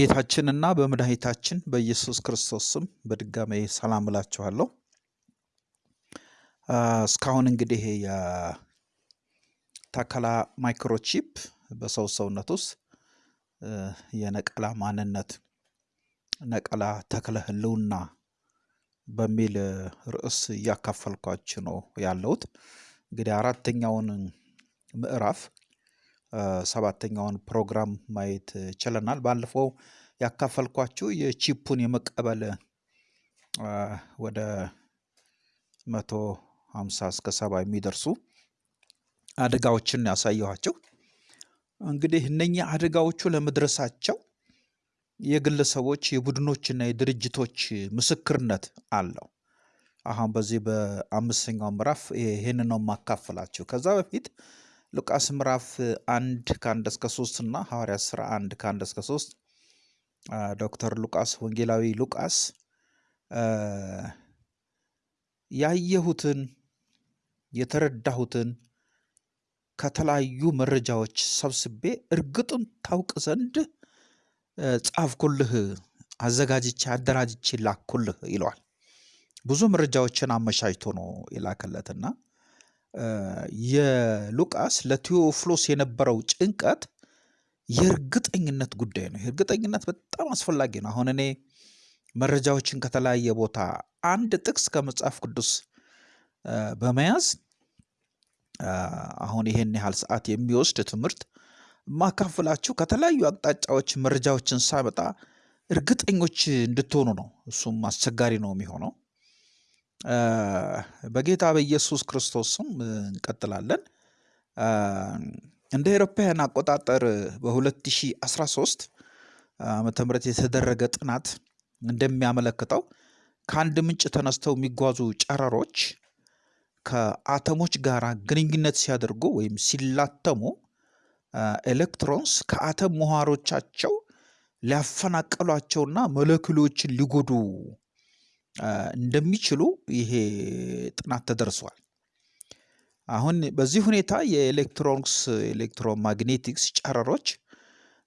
በጌታችንና በመድኃኒታችን በኢየሱስ ክርስቶስ ስም በድጋሜ ሰላም እላችኋለሁ። እስካሁን እንግዲህ የተከላ ማይክሮቺፕ በሰው ሰውነት ውስጥ የነቀላ ማንነት ነቀላ ተክለ ህልውና በሚል ርዕስ እያካፈልኳችሁ ነው ያለሁት። እንግዲህ አራተኛውን ምዕራፍ ሰባተኛውን ፕሮግራም ማየት ችለናል። ባለፈው ያካፈልኳችሁ የቺፑን የመቀበል ወደ መቶ ሀምሳ እስከ ሰባ የሚደርሱ አደጋዎችን ያሳየኋቸው። እንግዲህ እነኚህ አደጋዎቹ ለመድረሳቸው የግለሰቦች የቡድኖችና የድርጅቶች ምስክርነት አለው። አሁን በዚህ በአምስተኛው ምዕራፍ ይህን ነው የማካፈላችሁ። ከዛ በፊት ሉቃስ ምዕራፍ አንድ ከአንድ እስከ ሶስት እና ሐዋርያት ሥራ አንድ ከአንድ እስከ ሶስት ዶክተር ሉቃስ ወንጌላዊ ሉቃስ ያየሁትን የተረዳሁትን ከተለያዩ መረጃዎች ሰብስቤ እርግጡን ታውቅ ዘንድ ጻፍኩልህ፣ አዘጋጅቼ አደራጅቼ ላኩልህ ይለዋል። ብዙ መረጃዎችን አመቻችቶ ነው የላከለትና የሉቃስ ለቴዎፍሎስ የነበረው ጭንቀት የእርግጠኝነት ጉዳይ ነው። የእርግጠኝነት በጣም አስፈላጊ ነው። አሁን እኔ መረጃዎችን ከተለያየ ቦታ አንድ ጥቅስ ከመጽሐፍ ቅዱስ በመያዝ አሁን ይሄን ያህል ሰዓት የሚወስድ ትምህርት ማካፍላችሁ ከተለያዩ አቅጣጫዎች መረጃዎችን ሳመጣ እርግጠኞች እንድትሆኑ ነው። እሱም አስቸጋሪ ነው የሚሆነው። በጌታ በኢየሱስ ክርስቶስ ስም እንቀጥላለን። እንደ አውሮፓውያን አቆጣጠር በ2013 ዓመተ ምህረት የተደረገ ጥናት እንደሚያመለክተው ከአንድ ምንጭ ተነስተው የሚጓዙ ጨረሮች ከአተሞች ጋር ግንኙነት ሲያደርጉ ወይም ሲላተሙ electrons ከአተም ምህዋሮቻቸው ሊያፈናቅሏቸውና ሞለኪውሎችን ሊጎዱ እንደሚችሉ ይሄ ጥናት ተደርሷል። አሁን በዚህ ሁኔታ የኤሌክትሮኒክስ electromagnetics ጨረሮች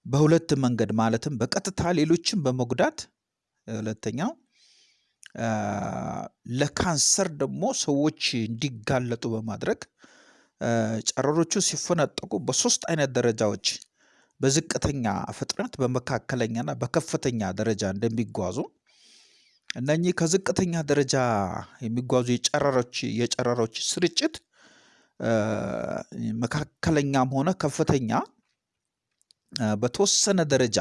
በሁለት መንገድ ማለትም በቀጥታ ሌሎችን በመጉዳት ሁለተኛው ለካንሰር ደግሞ ሰዎች እንዲጋለጡ በማድረግ ጨረሮቹ ሲፈነጠቁ በሶስት አይነት ደረጃዎች በዝቅተኛ ፍጥነት በመካከለኛና በከፍተኛ ደረጃ እንደሚጓዙ እነኚህ ከዝቅተኛ ደረጃ የሚጓዙ የጨረሮች የጨረሮች ስርጭት መካከለኛም ሆነ ከፍተኛ በተወሰነ ደረጃ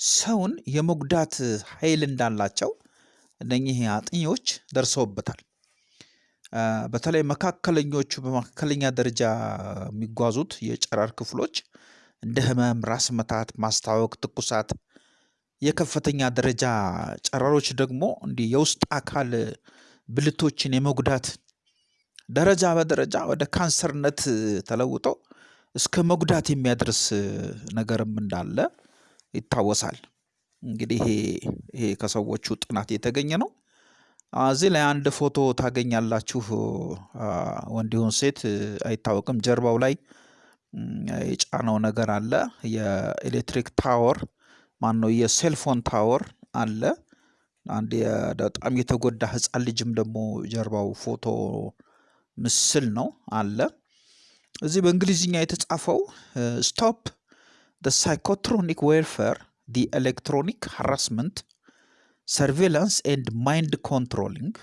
ሰውን የመጉዳት ኃይል እንዳላቸው እነኚህ አጥኚዎች ደርሰውበታል። በተለይ መካከለኞቹ በመካከለኛ ደረጃ የሚጓዙት የጨረር ክፍሎች እንደ ህመም፣ ራስ መታት፣ ማስታወክ፣ ትኩሳት የከፍተኛ ደረጃ ጨረሮች ደግሞ እንዲህ የውስጥ አካል ብልቶችን የመጉዳት ደረጃ በደረጃ ወደ ካንሰርነት ተለውጦ እስከ መጉዳት የሚያደርስ ነገርም እንዳለ ይታወሳል። እንግዲህ ይሄ ከሰዎቹ ጥናት የተገኘ ነው። እዚህ ላይ አንድ ፎቶ ታገኛላችሁ። ወንድ ሴት አይታወቅም። ጀርባው ላይ የጫነው ነገር አለ። የኤሌክትሪክ ታወር ማን ነው? የሴልፎን ታወር አለ። አንድ በጣም የተጎዳ ህፃን ልጅም ደግሞ ጀርባው ፎቶ ምስል ነው አለ። እዚህ በእንግሊዝኛ የተጻፈው stop the psychotronic warfare the electronic harassment surveillance and mind controlling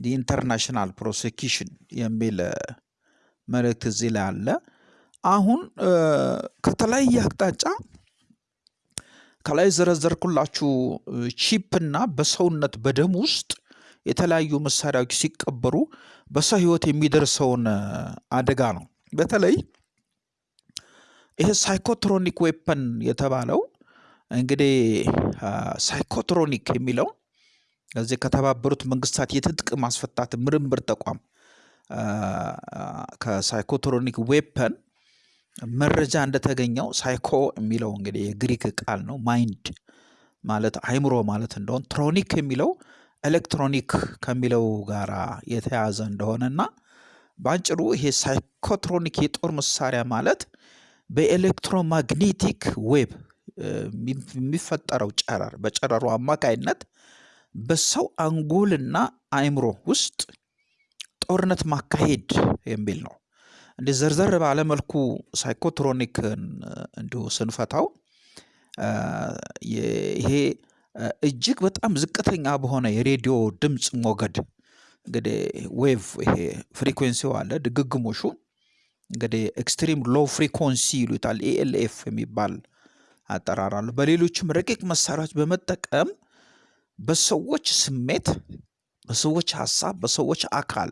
the international prosecution የሚል መልእክት እዚህ ላይ አለ። አሁን ከተለያየ አቅጣጫ ከላይ ዘረዘርኩላችሁ chip ና በሰውነት በደም ውስጥ የተለያዩ መሳሪያዎች ሲቀበሩ በሰው ህይወት የሚደርሰውን አደጋ ነው። በተለይ ይሄ psychotronic weapon የተባለው እንግዲህ psychotronic የሚለው እዚህ ከተባበሩት መንግስታት የትጥቅ ማስፈታት ምርምር ተቋም ከ psychotronic weapon መረጃ እንደተገኘው ሳይኮ የሚለው እንግዲህ የግሪክ ቃል ነው። mind ማለት አይምሮ ማለት እንደሆን tronic የሚለው ኤሌክትሮኒክ ከሚለው ጋር የተያዘ እንደሆነና በአጭሩ ይሄ psychotronic የጦር መሳሪያ ማለት በ electromagnetic wave የሚፈጠረው ጨረር በጨረሩ አማካይነት በሰው አንጎልና አእምሮ ውስጥ ጦርነት ማካሄድ የሚል ነው። እንደ ዘርዘር ባለ መልኩ psychotronic ን እንዲሁ ስንፈታው ይሄ እጅግ በጣም ዝቅተኛ በሆነ የሬዲዮ ድምፅ ሞገድ እንግዲህ wave ይሄ frequency ው አለ ድግግሞሹ እንግዲህ extreme low frequency ይሉታል ELF የሚባል አጠራር አለ። በሌሎችም ረቂቅ መሳሪያዎች በመጠቀም በሰዎች ስሜት፣ በሰዎች ሀሳብ፣ በሰዎች አካል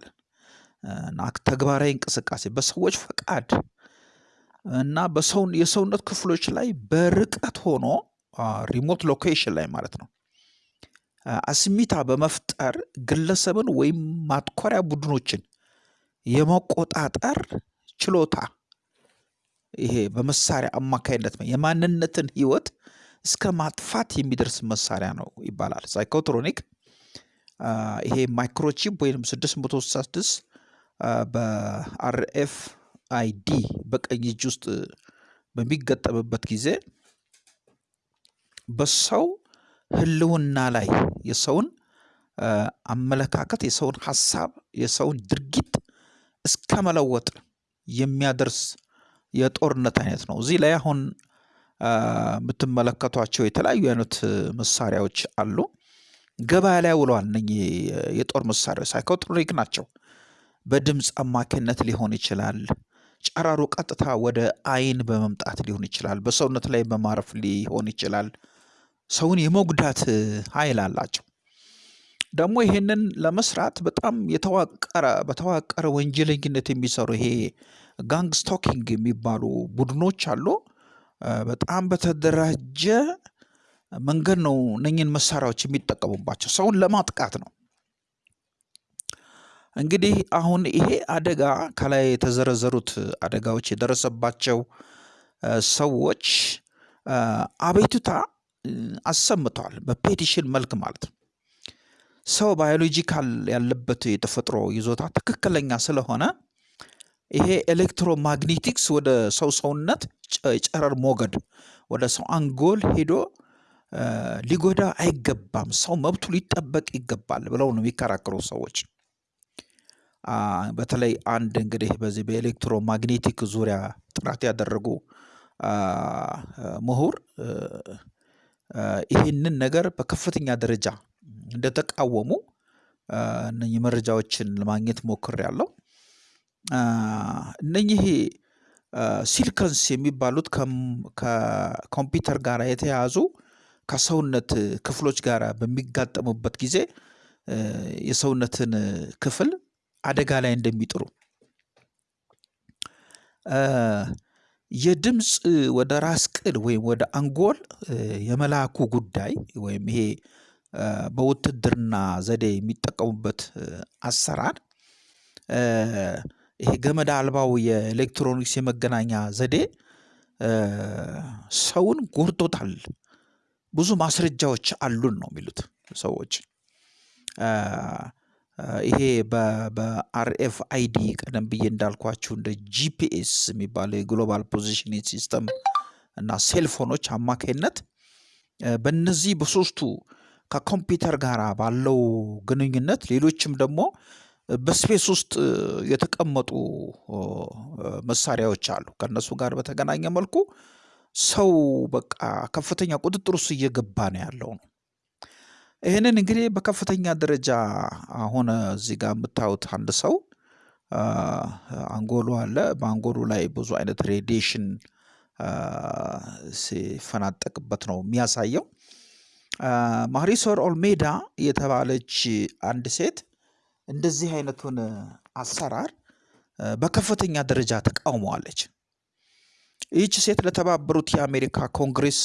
ተግባራዊ እንቅስቃሴ፣ በሰዎች ፈቃድ እና የሰውነት ክፍሎች ላይ በርቀት ሆኖ remote location ላይ ማለት ነው አስሚታ በመፍጠር ግለሰብን ወይም ማትኮሪያ ቡድኖችን የመቆጣጠር ችሎታ ይሄ በመሳሪያ አማካይነት የማንነትን ህይወት እስከ ማጥፋት የሚደርስ መሳሪያ ነው ይባላል። psychotronic ይሄ microchip ወይም 666 በ RFID በቀኝ እጅ ውስጥ በሚገጠምበት ጊዜ በሰው ህልውና ላይ የሰውን አመለካከት፣ የሰውን ሀሳብ፣ የሰውን ድርጊት እስከ መለወጥ የሚያደርስ የጦርነት አይነት ነው። እዚህ ላይ አሁን የምትመለከቷቸው የተለያዩ አይነት መሳሪያዎች አሉ። ገበያ ላይ ውለዋል። እነኚህ የጦር መሳሪያዎች psychotronic ናቸው። በድምፅ አማካኝነት ሊሆን ይችላል። ጨረሩ ቀጥታ ወደ አይን በመምጣት ሊሆን ይችላል። በሰውነት ላይ በማረፍ ሊሆን ይችላል። ሰውን የመጉዳት ኃይል አላቸው። ደግሞ ይሄንን ለመስራት በጣም የተዋቀረ በተዋቀረ ወንጀለኝነት የሚሰሩ ይሄ gang stalking የሚባሉ ቡድኖች አሉ። በጣም በተደራጀ መንገድ ነው እነኝህን መሳሪያዎች የሚጠቀሙባቸው ሰውን ለማጥቃት ነው። እንግዲህ አሁን ይሄ አደጋ ከላይ የተዘረዘሩት አደጋዎች የደረሰባቸው ሰዎች አቤቱታ አሰምተዋል። በ petition መልክ ማለት ነው። ሰው biological ያለበት የተፈጥሮ ይዞታ ትክክለኛ ስለሆነ ይሄ ኤሌክትሮማግኔቲክስ ወደ ሰው ሰውነት ጨረር ሞገድ ወደ ሰው አንጎል ሄዶ ሊጎዳ አይገባም፣ ሰው መብቱ ሊጠበቅ ይገባል ብለው ነው የሚከራከሩ ሰዎች። በተለይ አንድ እንግዲህ በዚህ በኤሌክትሮማግኔቲክ ዙሪያ ጥናት ያደረጉ ምሁር ይህንን ነገር በከፍተኛ ደረጃ እንደተቃወሙ እነኚህ መረጃዎችን ለማግኘት ሞክሬያለሁ። እነኚህ ሲልከንስ የሚባሉት ከኮምፒውተር ጋር የተያያዙ ከሰውነት ክፍሎች ጋር በሚጋጠሙበት ጊዜ የሰውነትን ክፍል አደጋ ላይ እንደሚጥሉ የድምፅ ወደ ራስ ቅል ወይም ወደ አንጎል የመላኩ ጉዳይ ወይም ይሄ በውትድርና ዘዴ የሚጠቀሙበት አሰራር ይሄ ገመድ አልባው የኤሌክትሮኒክስ የመገናኛ ዘዴ ሰውን ጎድቶታል። ብዙ ማስረጃዎች አሉን ነው የሚሉት ሰዎች። ይሄ በ RFID ቀደም ብዬ እንዳልኳችሁ እንደ GPS የሚባለው የ global positioning system እና ሴልፎኖች አማካይነት በእነዚህ በሶስቱ ከኮምፒውተር ጋር ባለው ግንኙነት ሌሎችም ደግሞ በስፔስ ውስጥ የተቀመጡ መሳሪያዎች አሉ። ከእነሱ ጋር በተገናኘ መልኩ ሰው በቃ ከፍተኛ ቁጥጥር ውስጥ እየገባ ነው ያለው ነው። ይህንን እንግዲህ በከፍተኛ ደረጃ አሁን እዚህ ጋር የምታዩት አንድ ሰው አንጎሉ አለ። በአንጎሉ ላይ ብዙ አይነት radiation ሲፈናጠቅበት ነው የሚያሳየው። ማሪሶር ኦልሜዳ የተባለች አንድ ሴት እንደዚህ አይነቱን አሰራር በከፍተኛ ደረጃ ተቃውመዋለች። ይህች ሴት ለተባበሩት የአሜሪካ ኮንግሬስ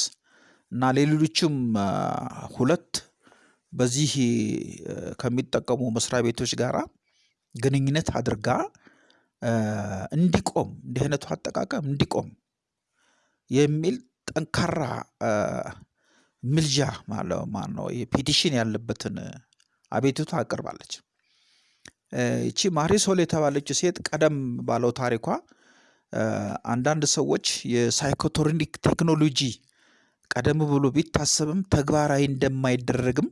እና ሌሎችም ሁለት በዚህ ከሚጠቀሙ መስሪያ ቤቶች ጋራ ግንኙነት አድርጋ እንዲቆም እንዲህ አይነቱ አጠቃቀም እንዲቆም የሚል ጠንካራ ምልጃ ማለት ማነው የፔቲሽን ያለበትን አቤቱታ አቅርባለች። ይቺ ማሪሶል የተባለችው ሴት ቀደም ባለው ታሪኳ አንዳንድ ሰዎች የሳይኮቶኒክ ቴክኖሎጂ ቀደም ብሎ ቢታሰብም ተግባራዊ እንደማይደረግም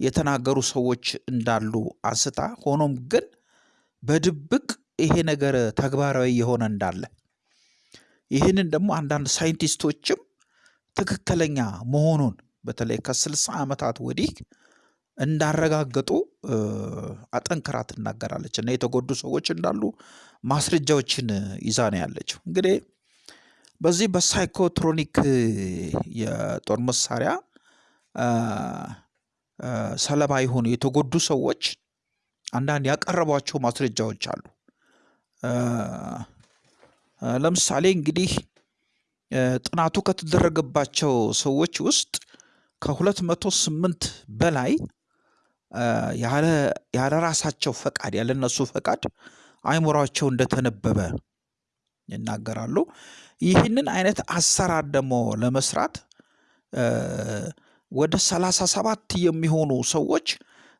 የተናገሩ ሰዎች እንዳሉ አንስታ ሆኖም ግን በድብቅ ይሄ ነገር ተግባራዊ የሆነ እንዳለ ይህንን ደግሞ አንዳንድ ሳይንቲስቶችም ትክክለኛ መሆኑን በተለይ ከስልሳ ዓመታት ወዲህ እንዳረጋገጡ አጠንክራ ትናገራለች እና የተጎዱ ሰዎች እንዳሉ ማስረጃዎችን ይዛ ነው ያለችው። እንግዲህ በዚህ በሳይኮትሮኒክ የጦር መሳሪያ ሰለባ የሆኑ የተጎዱ ሰዎች አንዳንድ ያቀረቧቸው ማስረጃዎች አሉ። ለምሳሌ እንግዲህ ጥናቱ ከተደረገባቸው ሰዎች ውስጥ ከሁለት መቶ ስምንት በላይ ያለ ራሳቸው ፈቃድ ያለ እነሱ ፈቃድ አይምሯቸው እንደተነበበ ይናገራሉ። ይህንን አይነት አሰራር ደግሞ ለመስራት ወደ ሰላሳ ሰባት የሚሆኑ ሰዎች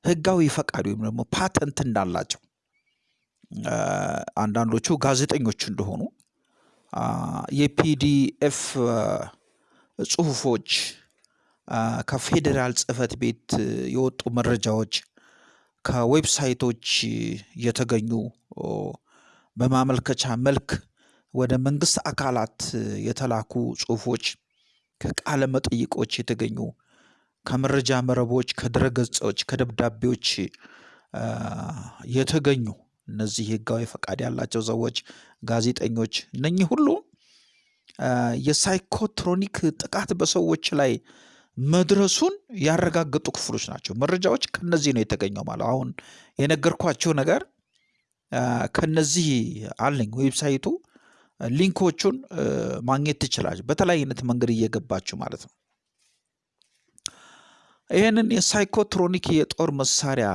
ህጋዊ ፈቃድ ወይም ደግሞ ፓተንት እንዳላቸው አንዳንዶቹ ጋዜጠኞች እንደሆኑ የ PDF ጽሁፎች ከፌዴራል ጽህፈት ቤት የወጡ መረጃዎች ከዌብሳይቶች የተገኙ በማመልከቻ መልክ ወደ መንግስት አካላት የተላኩ ጽሁፎች ከቃለ መጠይቆች የተገኙ ከመረጃ መረቦች ከድረገጾች ከደብዳቤዎች የተገኙ እነዚህ ህጋዊ ፈቃድ ያላቸው ሰዎች ጋዜጠኞች እነኚህ ሁሉ የ psychotronic ጥቃት በሰዎች ላይ መድረሱን ያረጋገጡ ክፍሎች ናቸው። መረጃዎች ከነዚህ ነው የተገኘው ማለት አሁን የነገርኳቸው ነገር ከነዚህ አለኝ website ኡ link ኦቹን ማግኘት ትችላለች በተለያየ አይነት መንገድ እየገባችሁ ማለት ነው። ይህንን የ psychotronic የጦር መሳሪያ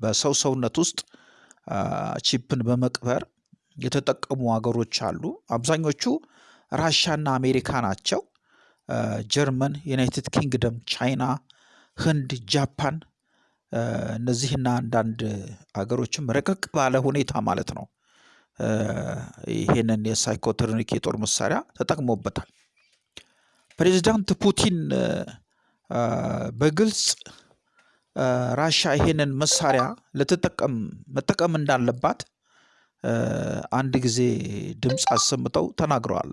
በሰው ሰውነት ውስጥ chip ን በመቅበር የተጠቀሙ ሀገሮች አሉ። አብዛኞቹ ራሻና አሜሪካ ናቸው። ጀርመን፣ ዩናይትድ ኪንግደም፣ ቻይና፣ ህንድ፣ ጃፓን እነዚህና አንዳንድ ሀገሮችም ረቀቅ ባለ ሁኔታ ማለት ነው ይሄንን የሳይኮትሮኒክ የጦር መሳሪያ ተጠቅሞበታል። ፕሬዚዳንት ፑቲን በግልጽ ራሻ ይሄንን መሳሪያ ልትጠቀም መጠቀም እንዳለባት አንድ ጊዜ ድምፅ አሰምተው ተናግረዋል።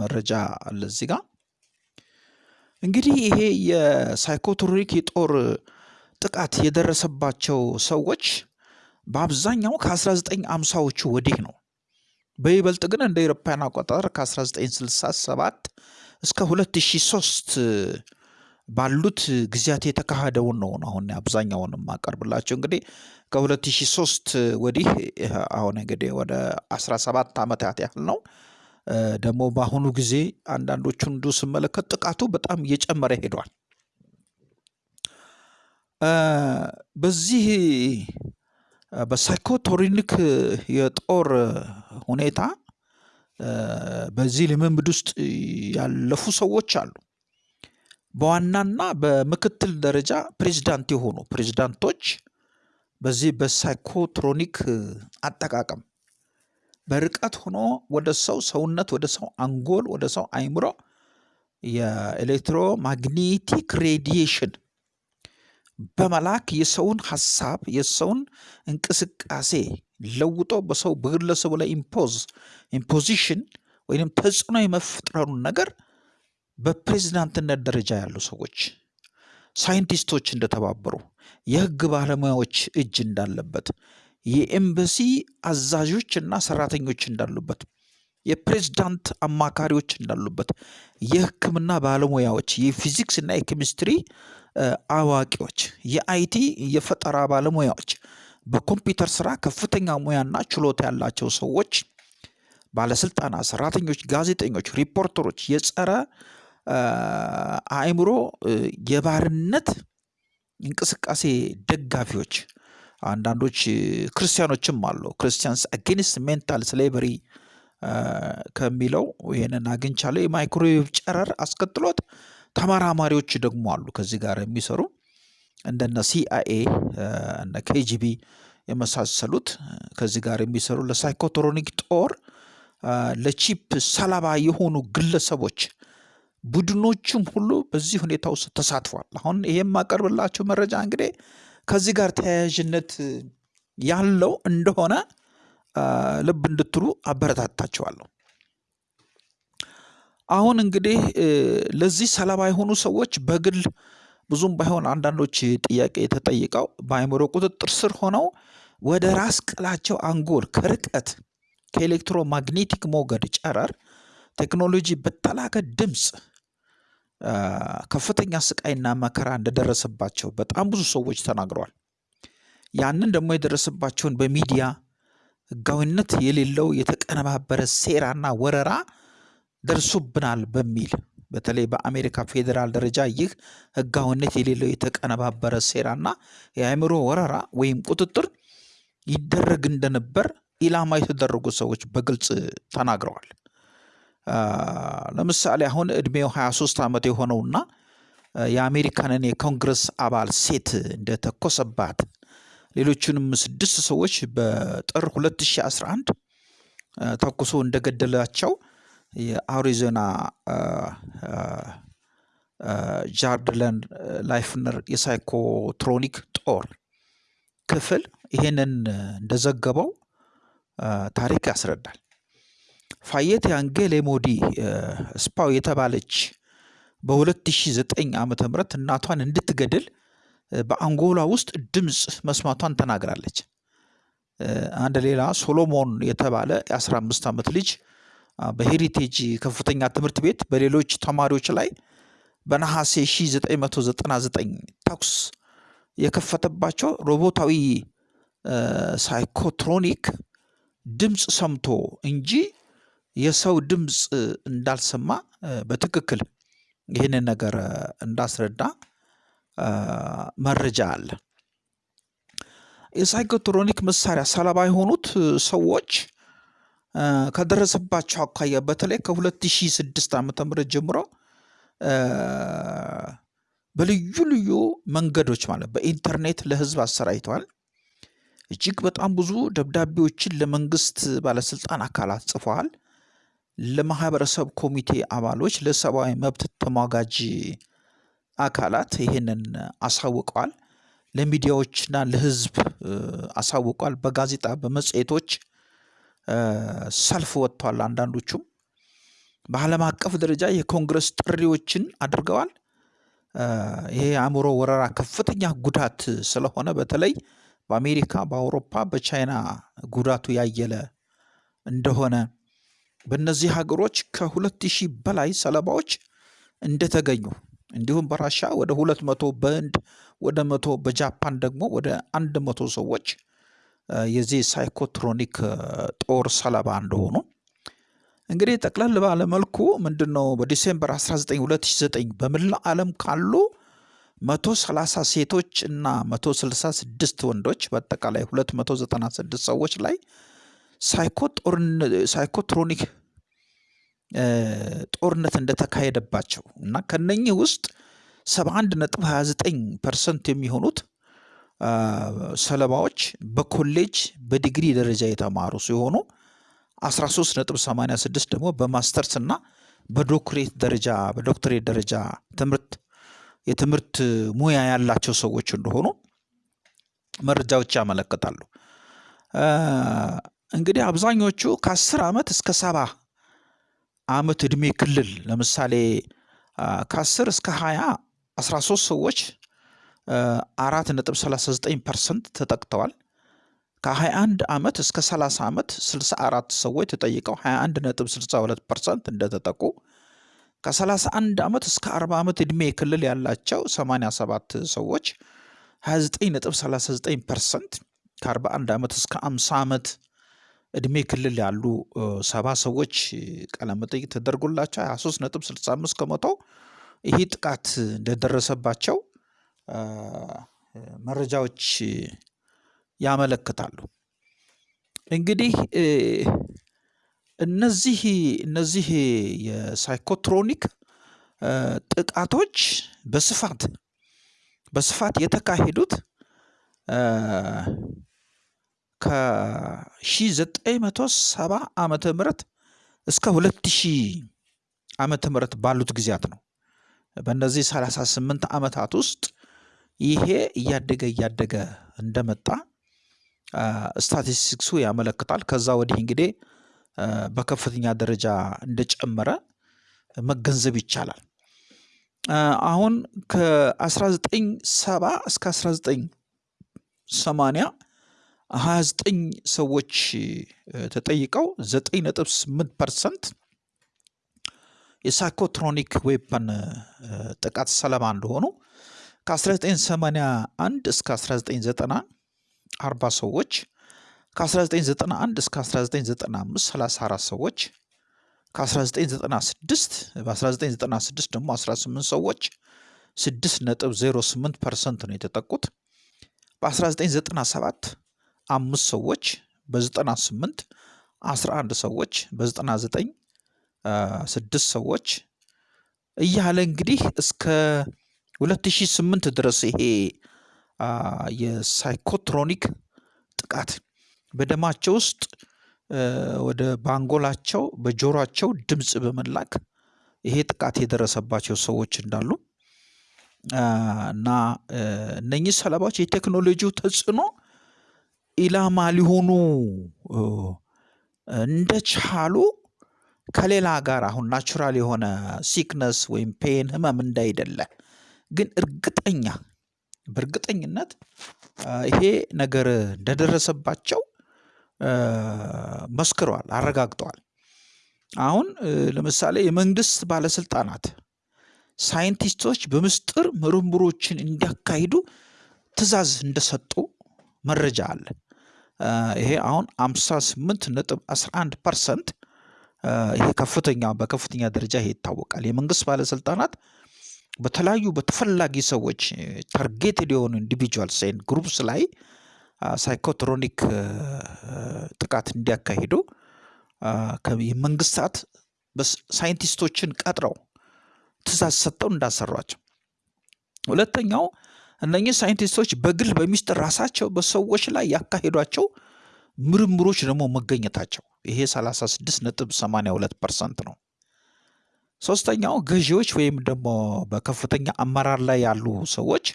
መረጃ አለ እዚህ ጋር። እንግዲህ ይሄ የሳይኮትሮኒክ የጦር ጥቃት የደረሰባቸው ሰዎች በአብዛኛው ከ1950ዎቹ ወዲህ ነው። በይበልጥ ግን እንደ አውሮፓውያን አቆጣጠር ከ1967 እስከ 2003 ባሉት ጊዜያት የተካሄደውን ነው አሁን አብዛኛውን የማቀርብላቸው። እንግዲህ ከ2003 ወዲህ አሁን እንግዲህ ወደ 17 ዓመታት ያህል ነው። ደግሞ በአሁኑ ጊዜ አንዳንዶቹን እንዲሁ ስመለከት ጥቃቱ በጣም እየጨመረ ሄዷል። በዚህ በሳይኮቶሪኒክ የጦር ሁኔታ በዚህ ልምምድ ውስጥ ያለፉ ሰዎች አሉ። በዋናና በምክትል ደረጃ ፕሬዝዳንት የሆኑ ፕሬዝዳንቶች በዚህ በ psychotronic አጠቃቀም በርቀት ሆኖ ወደ ሰው ሰውነት ወደ ሰው አንጎል ወደ ሰው አይምሮ የ electromagnetic radiation በመላክ የሰውን ሀሳብ የሰውን እንቅስቃሴ ለውጦ በሰው በግለሰቡ ላይ impose imposition ወይም ተጽዕኖ የመፍጠሩን ነገር በፕሬዝዳንትነት ደረጃ ያሉ ሰዎች ሳይንቲስቶች እንደተባበሩ የህግ ባለሙያዎች እጅ እንዳለበት የኤምባሲ አዛዦች እና ሰራተኞች እንዳሉበት የፕሬዝዳንት አማካሪዎች እንዳሉበት የህክምና ባለሙያዎች የፊዚክስ እና የኬሚስትሪ አዋቂዎች የ IT የፈጠራ ባለሙያዎች በኮምፒውተር ስራ ከፍተኛ ሙያና ችሎታ ያላቸው ሰዎች ባለስልጣናት፣ ሰራተኞች፣ ጋዜጠኞች፣ ሪፖርተሮች፣ የጸረ አእምሮ የባርነት እንቅስቃሴ ደጋፊዎች አንዳንዶች ክርስቲያኖችም አሉ። Christians Against Mental Slavery ከሚለው ይህንን አግኝቻለሁ። የማይክሮዌቭ ጨረር አስከትሎት ተመራማሪዎች ደግሞ አሉ ከዚህ ጋር የሚሰሩ እንደነ ሲአይኤ እነ ኬጂቢ የመሳሰሉት ከዚህ ጋር የሚሰሩ ለ psychotronic ጦር ለ chip ሰለባ የሆኑ ግለሰቦች ቡድኖቹም ሁሉ በዚህ ሁኔታ ውስጥ ተሳትፏል። አሁን ይሄ የማቀርብላችሁ መረጃ እንግዲህ ከዚህ ጋር ተያያዥነት ያለው እንደሆነ ልብ እንድትሉ አበረታታችኋለሁ። አሁን እንግዲህ ለዚህ ሰለባ የሆኑ ሰዎች በግል ብዙም ባይሆን አንዳንዶች ጥያቄ ተጠይቀው በአእምሮ ቁጥጥር ስር ሆነው ወደ ራስ ቅላቸው አንጎል ከርቀት ከኤሌክትሮማግኔቲክ ሞገድ ጨረር ቴክኖሎጂ በተላከ ድምፅ ከፍተኛ ስቃይና መከራ እንደደረሰባቸው በጣም ብዙ ሰዎች ተናግረዋል። ያንን ደግሞ የደረሰባቸውን በሚዲያ ህጋዊነት የሌለው የተቀነባበረ ሴራና ወረራ ደርሶብናል በሚል በተለይ በአሜሪካ ፌዴራል ደረጃ ይህ ህጋዊነት የሌለው የተቀነባበረ ሴራና የአእምሮ ወረራ ወይም ቁጥጥር ይደረግ እንደነበር ኢላማ የተደረጉ ሰዎች በግልጽ ተናግረዋል። ለምሳሌ አሁን እድሜው 23 ዓመት የሆነውና የአሜሪካንን የኮንግረስ አባል ሴት እንደተኮሰባት ሌሎቹንም ስድስት ሰዎች በጥር 2011 ተኩሶ እንደገደላቸው የአሪዞና ጃርድለን ላይፍነር የሳይኮትሮኒክ ጦር ክፍል ይሄንን እንደዘገበው ታሪክ ያስረዳል። ፋየት ያንጌሌ ሞዲ ስፓው የተባለች በ2009 ዓ ም እናቷን እንድትገድል በአንጎላ ውስጥ ድምፅ መስማቷን ተናግራለች። አንድ ሌላ ሶሎሞን የተባለ የ15 ዓመት ልጅ በሄሪቴጅ ከፍተኛ ትምህርት ቤት በሌሎች ተማሪዎች ላይ በነሐሴ 1999 ተኩስ የከፈተባቸው ሮቦታዊ ሳይኮትሮኒክ ድምፅ ሰምቶ እንጂ የሰው ድምፅ እንዳልሰማ በትክክል ይህንን ነገር እንዳስረዳ መረጃ አለ። የሳይኮትሮኒክ መሳሪያ ሰለባ የሆኑት ሰዎች ከደረሰባቸው አኳያ በተለይ ከ2006 ዓ ም ጀምሮ በልዩ ልዩ መንገዶች ማለት በኢንተርኔት ለህዝብ አሰራጭተዋል። እጅግ በጣም ብዙ ደብዳቤዎችን ለመንግስት ባለስልጣን አካላት ጽፈዋል። ለማህበረሰብ ኮሚቴ አባሎች፣ ለሰብአዊ መብት ተሟጋጅ አካላት ይህንን አሳውቀዋል። ለሚዲያዎችና ለህዝብ አሳውቋል። በጋዜጣ በመጽሔቶች ሰልፍ ወጥቷል። አንዳንዶቹም በዓለም አቀፍ ደረጃ የኮንግረስ ጥሪዎችን አድርገዋል። ይሄ የአእምሮ ወረራ ከፍተኛ ጉዳት ስለሆነ በተለይ በአሜሪካ፣ በአውሮፓ፣ በቻይና ጉዳቱ ያየለ እንደሆነ በእነዚህ ሀገሮች ከሁለት ሺህ በላይ ሰለባዎች እንደተገኙ እንዲሁም በራሻ ወደ ሁለት መቶ በህንድ ወደ መቶ በጃፓን ደግሞ ወደ አንድ መቶ ሰዎች የዚህ ሳይኮትሮኒክ ጦር ሰለባ እንደሆኑ። እንግዲህ ጠቅለል ባለ መልኩ ምንድን ነው በ December 19 2009 በመላው ዓለም ካሉ 130 ሴቶች እና 166 ወንዶች በአጠቃላይ 296 ሰዎች ላይ psychotronic ጦርነት እንደተካሄደባቸው እና ከነኚህ ውስጥ 71 ነጥብ 29 percent የሚሆኑት ሰለባዎች በኮሌጅ በዲግሪ ደረጃ የተማሩ ሲሆኑ 13 ነጥብ 86 ደግሞ በ master's እና በዶክትሬት ደረጃ በዶክትሬት ደረጃ ትምህርት የትምህርት ሙያ ያላቸው ሰዎች እንደሆኑ መረጃዎች ያመለክታሉ። እንግዲህ አብዛኞቹ ከአስር ዓመት እስከ ሰባ ዓመት ዕድሜ ክልል ለምሳሌ ከአስር እስከ ሀያ አስራ ሶስት ሰዎች አራት ነጥብ ሰላሳ ዘጠኝ percent ተጠቅተዋል። ከ21 ዓመት እስከ 30 ዓመት 64 ሰዎች ተጠይቀው 21 ነጥብ 62 percent እንደተጠቁ ከ31 ዓመት እስከ 40 ዓመት ዕድሜ ክልል ያላቸው 87 ሰዎች 29 ነጥብ 39 percent ከ41 ዓመት እስከ 50 ዓመት ዕድሜ ክልል ያሉ ሰባ ሰዎች ቃለመጠይቅ ተደርጎላቸው 23 ነጥብ 65 ከመቶ ይህ ጥቃት እንደደረሰባቸው መረጃዎች ያመለክታሉ። እንግዲህ እነዚህ እነዚህ የሳይኮትሮኒክ ጥቃቶች በስፋት በስፋት የተካሄዱት ከ1970 ዓመተ ምህረት እስከ 2000 ዓመተ ምህረት ባሉት ጊዜያት ነው። በእነዚህ 38 ዓመታት ውስጥ ይሄ እያደገ እያደገ እንደመጣ ስታቲስቲክሱ ያመለክታል። ከዛ ወዲህ እንግዲህ በከፍተኛ ደረጃ እንደጨመረ መገንዘብ ይቻላል። አሁን ከ1970 እስከ 1980 29 ሰዎች ተጠይቀው 9.8 percent የ psychotronic weapon ጥቃት ሰለባ እንደሆኑ ከ1981 እስከ 1990 40 ሰዎች ከ1991 እስከ 1995 34 ሰዎች ከ1996 በ1996 ደግሞ 18 ሰዎች 6.08 percent ነው የተጠቁት። በ1997 አምስት ሰዎች በ98 11 ሰዎች በ99 ስድስት ሰዎች እያለ እንግዲህ እስከ 2008 ድረስ ይሄ የሳይኮትሮኒክ ጥቃት በደማቸው ውስጥ ወደ ባንጎላቸው በጆሯቸው ድምፅ በመላክ ይሄ ጥቃት የደረሰባቸው ሰዎች እንዳሉ እና እነኚህ ሰለባዎች የቴክኖሎጂው ተጽዕኖ ኢላማ ሊሆኑ እንደቻሉ ከሌላ ጋር አሁን natural የሆነ sickness ወይም pain ህመም እንዳይደለ ግን እርግጠኛ በእርግጠኝነት ይሄ ነገር እንደደረሰባቸው መስክረዋል፣ አረጋግጠዋል። አሁን ለምሳሌ የመንግስት ባለስልጣናት ሳይንቲስቶች በምስጢር ምርምሮችን እንዲያካሂዱ ትዕዛዝ እንደሰጡ መረጃ አለ። ይሄ አሁን 58 ነጥብ 11 percent ይሄ ከፍተኛ በከፍተኛ ደረጃ ይሄ ይታወቃል። የመንግስት ባለስልጣናት በተለያዩ በተፈላጊ ሰዎች targeted የሆኑ individuals and groups ላይ psychotronic ጥቃት እንዲያካሂዱ የመንግስታት ሳይንቲስቶችን ቀጥረው ትዕዛዝ ሰጥተው እንዳሰሯቸው። ሁለተኛው እነኚህ ሳይንቲስቶች በግል በሚስጥር ራሳቸው በሰዎች ላይ ያካሄዷቸው ምርምሮች ደግሞ መገኘታቸው ይሄ 36 ነጥብ 82 percent ነው። ሶስተኛው ገዢዎች ወይም ደግሞ በከፍተኛ አመራር ላይ ያሉ ሰዎች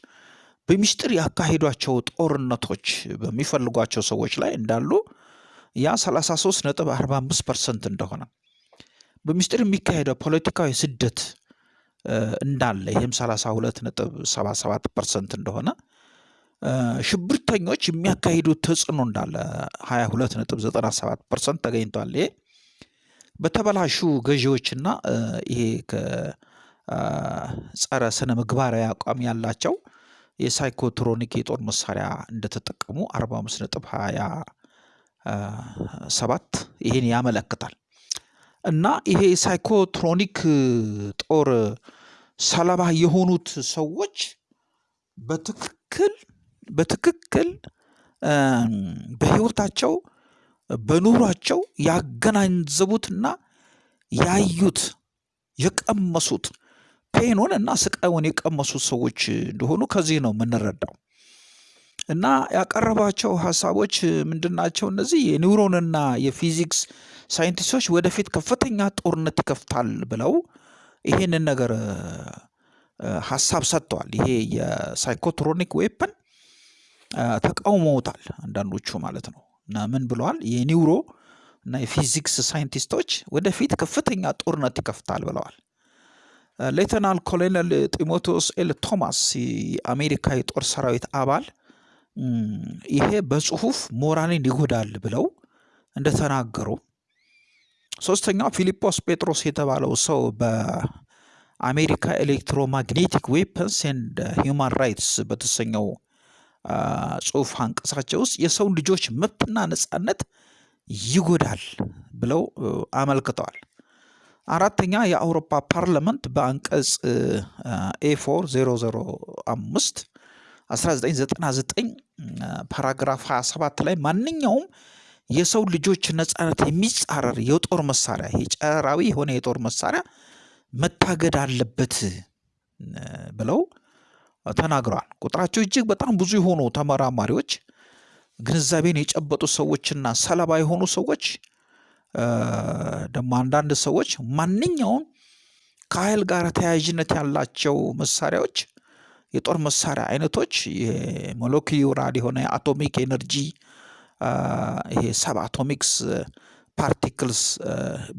በሚስጥር ያካሄዷቸው ጦርነቶች በሚፈልጓቸው ሰዎች ላይ እንዳሉ ያ 33 ነጥብ 45 percent እንደሆነ በሚስጥር የሚካሄደው ፖለቲካዊ ስደት እንዳለ ይህም 32 ነጥብ 77 percent እንደሆነ ሽብርተኞች የሚያካሂዱት ተጽዕኖ እንዳለ 22 ነጥብ 97 percent ተገኝቷል። ይሄ በተበላሹ ገዢዎችና ይሄ ከጸረ ስነ ምግባራዊ አቋም ያላቸው የ psychotronic የጦር መሳሪያ እንደተጠቀሙ 45 ነጥብ 27 ይሄን ያመለክታል። እና ይሄ ሳይኮትሮኒክ ጦር ሰለባ የሆኑት ሰዎች በትክክል በትክክል በህይወታቸው በኑሯቸው ያገናዘቡትና ያዩት የቀመሱት ፔኑን እና ስቃዩን የቀመሱት ሰዎች እንደሆኑ ከዚህ ነው የምንረዳው። እና ያቀረባቸው ሀሳቦች ምንድን ናቸው? እነዚህ የኒውሮንና የፊዚክስ ሳይንቲስቶች ወደፊት ከፍተኛ ጦርነት ይከፍታል ብለው ይሄንን ነገር ሀሳብ ሰጥተዋል። ይሄ የ psychotronic weapon ተቃውመውታል አንዳንዶቹ ማለት ነው። እና ምን ብለዋል? የ neuro እና የፊዚክስ ሳይንቲስቶች ወደፊት ከፍተኛ ጦርነት ይከፍታል ብለዋል። ሌተናል ኮሎኔል ጢሞቴዎስ ኤል ቶማስ የአሜሪካ የጦር ሰራዊት አባል ይሄ በጽሁፍ ሞራልን ይጎዳል ብለው እንደተናገሩ፣ ሶስተኛው ፊሊጶስ ጴጥሮስ የተባለው ሰው በአሜሪካ electromagnetic weapons and human rights በተሰኘው ጽሁፍ አንቀጻቸው ውስጥ የሰው ልጆች መብትና ነጻነት ይጎዳል ብለው አመልክተዋል። አራተኛ የአውሮፓ parliament በአንቀጽ A four 005 1999 paragraph 27 ላይ ማንኛውም የሰው ልጆች ነጻነት የሚጻረር የጦር መሳሪያ ይሄ ጨረራዊ የሆነ የጦር መሳሪያ መታገድ አለበት ብለው ተናግረዋል። ቁጥራቸው እጅግ በጣም ብዙ የሆኑ ተመራማሪዎች፣ ግንዛቤን የጨበጡ ሰዎችና ሰለባ የሆኑ ሰዎች ደግሞ አንዳንድ ሰዎች ማንኛውም ከኃይል ጋር ተያያዥነት ያላቸው መሳሪያዎች የጦር መሳሪያ አይነቶች የ molecular የሆነ የ atomic energy ይሄ sub atomics particles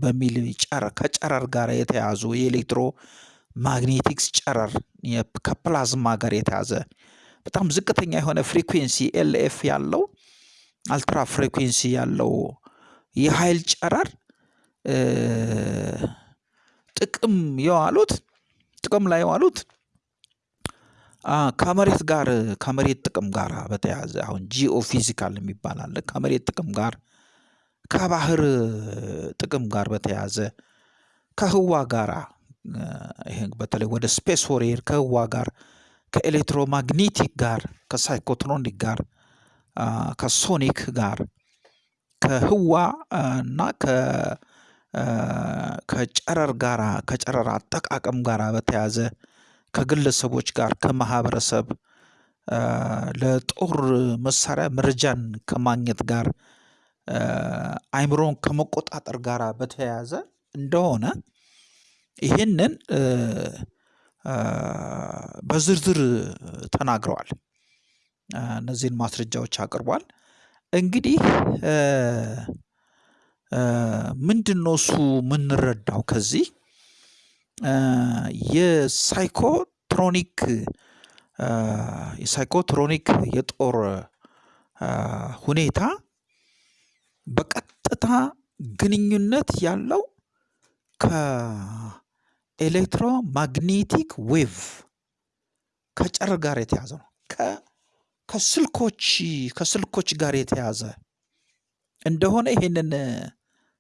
በሚል ጨረር ከጨረር ጋር የተያዙ የ electro magnetics ጨረር ከፕላዝማ ጋር የተያዘ በጣም ዝቅተኛ የሆነ frequency ELF ያለው ultra frequency ያለው የኃይል ጨረር ጥቅም የዋሉት ጥቅም ላይ የዋሉት ከመሬት ጋር ከመሬት ጥቅም ጋር በተያያዘ አሁን geo physical የሚባል አለ። ከመሬት ጥቅም ጋር ከባህር ጥቅም ጋር በተያያዘ ከህዋ ጋራ ይሄ በተለይ ወደ space warfare ከህዋ ጋር ከ electromagnetic ጋር ከ psychotronic ጋር ከ sonic ጋር ከህዋ እና ከጨረር ጋራ ከጨረር አጠቃቀም ጋራ በተያያዘ ከግለሰቦች ጋር ከማህበረሰብ ለጦር መሳሪያ መረጃን ከማግኘት ጋር አይምሮን ከመቆጣጠር ጋር በተያያዘ እንደሆነ ይህንን በዝርዝር ተናግረዋል። እነዚህን ማስረጃዎች አቅርቧል። እንግዲህ ምንድን ነው እሱ የምንረዳው ከዚህ የሳይኮትሮኒክ የሳይኮትሮኒክ የጦር ሁኔታ በቀጥታ ግንኙነት ያለው ከ electromagnetic wave ከጨረር ጋር የተያዘ ነው። ከስልኮች ከስልኮች ጋር የተያዘ እንደሆነ ይሄንን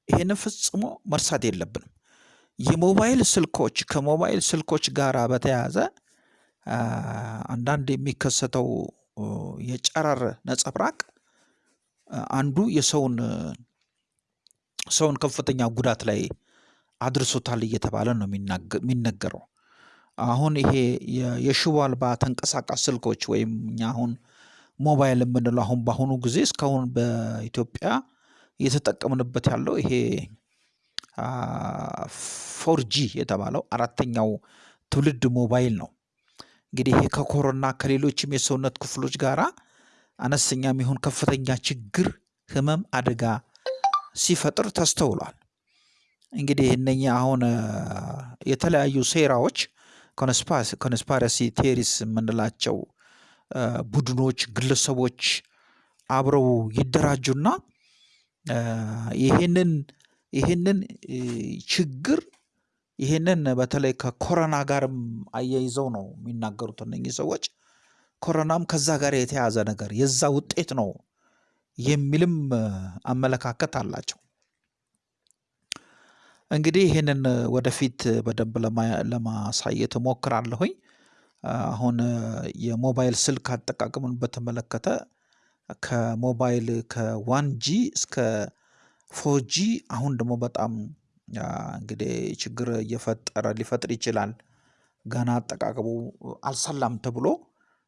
ይሄንን ፈጽሞ መርሳት የለብንም። የሞባይል ስልኮች ከሞባይል ስልኮች ጋር በተያያዘ አንዳንድ የሚከሰተው የጨረር ነጸብራቅ አንዱ የሰውን ሰውን ከፍተኛ ጉዳት ላይ አድርሶታል እየተባለ ነው የሚነገረው። አሁን ይሄ የሽቦ አልባ ተንቀሳቃሽ ስልኮች ወይም እኛ አሁን ሞባይል የምንለው አሁን በአሁኑ ጊዜ እስካሁን በኢትዮጵያ እየተጠቀምንበት ያለው ይሄ ፎርጂ የተባለው አራተኛው ትውልድ ሞባይል ነው። እንግዲህ ይሄ ከኮሮና ከሌሎችም የሰውነት ክፍሎች ጋራ አነስተኛም ይሁን ከፍተኛ ችግር፣ ህመም፣ አደጋ ሲፈጥር ተስተውሏል። እንግዲህ እነኚህ አሁን የተለያዩ ሴራዎች conspiracy theories የምንላቸው ቡድኖች፣ ግለሰቦች አብረው ይደራጁና ይህንን ይህንን ችግር ይህንን በተለይ ከኮሮና ጋርም አያይዘው ነው የሚናገሩት እነኚህ ሰዎች። ኮሮናም ከዛ ጋር የተያዘ ነገር የዛ ውጤት ነው የሚልም አመለካከት አላቸው። እንግዲህ ይህንን ወደፊት በደንብ ለማሳየት እሞክራለሁኝ። አሁን የሞባይል ስልክ አጠቃቀምን በተመለከተ ከሞባይል ከ one G እስከ four G አሁን ደግሞ በጣም እንግዲህ ችግር እየፈጠረ ሊፈጥር ይችላል። ገና አጠቃቀሙ አልሰላም ተብሎ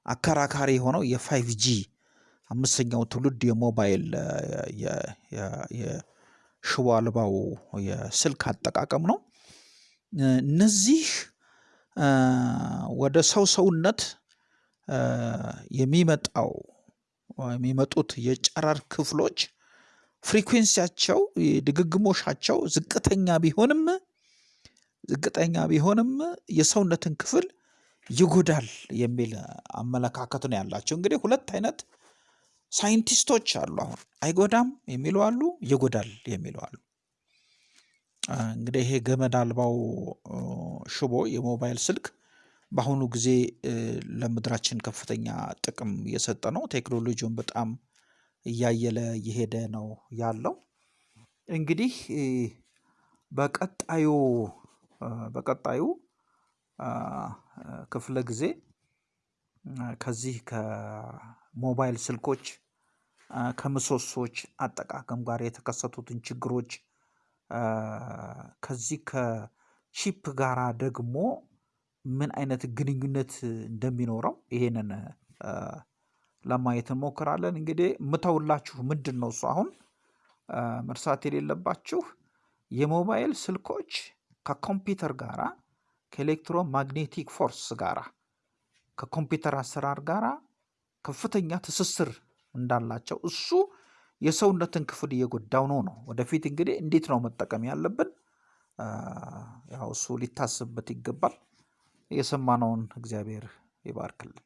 አከራካሪ የሆነው የ five G አምስተኛው ትውልድ የሞባይል የሽቦ አልባው የስልክ አጠቃቀም ነው። እነዚህ ወደ ሰው ሰውነት የሚመጣው የሚመጡት የጨረር ክፍሎች ፍሪኩዌንሲያቸው ድግግሞሻቸው ዝቅተኛ ቢሆንም ዝቅተኛ ቢሆንም የሰውነትን ክፍል ይጎዳል የሚል አመለካከት ነው ያላቸው። እንግዲህ ሁለት አይነት ሳይንቲስቶች አሉ። አሁን አይጎዳም የሚሉ አሉ፣ ይጎዳል የሚሉ አሉ። እንግዲህ ይሄ ገመድ አልባው ሽቦ የሞባይል ስልክ በአሁኑ ጊዜ ለምድራችን ከፍተኛ ጥቅም እየሰጠ ነው። ቴክኖሎጂውን በጣም እያየለ እየሄደ ነው ያለው። እንግዲህ በቀጣዩ በቀጣዩ ክፍለ ጊዜ ከዚህ ከሞባይል ስልኮች ከምሰሶች አጠቃቀም ጋር የተከሰቱትን ችግሮች ከዚህ ከ chip ጋራ ደግሞ ምን አይነት ግንኙነት እንደሚኖረው ይሄንን ለማየት እንሞክራለን። እንግዲህ የምተውላችሁ ምንድን ነው እሱ አሁን መርሳት የሌለባችሁ የሞባይል ስልኮች ከኮምፒውተር ጋራ ከ electromagnetic force ጋራ ከኮምፒውተር አሰራር ጋራ ከፍተኛ ትስስር እንዳላቸው እሱ የሰውነትን ክፍል እየጎዳው ነው ነው። ወደፊት እንግዲህ እንዴት ነው መጠቀም ያለብን? ያው እሱ ሊታስብበት ይገባል። የሰማነውን እግዚአብሔር ይባርክልን።